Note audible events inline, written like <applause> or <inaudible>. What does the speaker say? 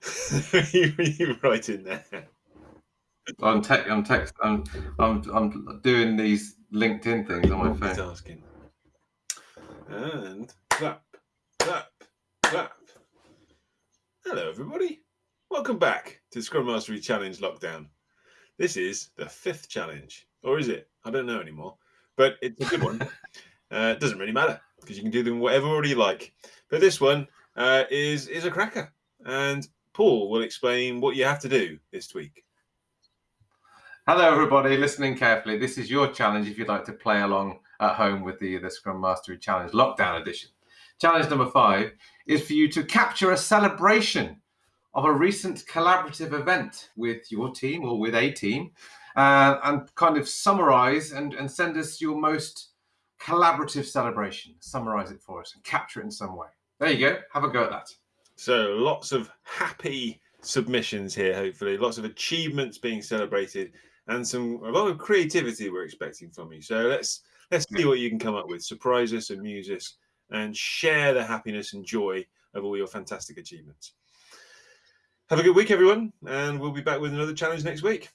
<laughs> you, you right in there. I'm tech. I'm text. I'm. I'm. I'm doing these LinkedIn things on my phone. Multitasking. And clap, clap, clap. Hello, everybody. Welcome back to Scrum Mastery Challenge Lockdown. This is the fifth challenge, or is it? I don't know anymore, but it's a good one. <laughs> uh, it doesn't really matter because you can do them whatever order you like. But this one uh, is is a cracker, and Paul will explain what you have to do this week. Hello, everybody, listening carefully. This is your challenge if you'd like to play along at home with the, the Scrum Mastery Challenge Lockdown Edition. Challenge number five is for you to capture a celebration of a recent collaborative event with your team or with a team uh, and kind of summarize and, and send us your most collaborative celebration. Summarize it for us and capture it in some way. There you go. Have a go at that. So lots of happy submissions here, hopefully, lots of achievements being celebrated, and some a lot of creativity we're expecting from you. So let's let's see what you can come up with. Surprise us, amuse us, and share the happiness and joy of all your fantastic achievements. Have a good week, everyone, and we'll be back with another challenge next week.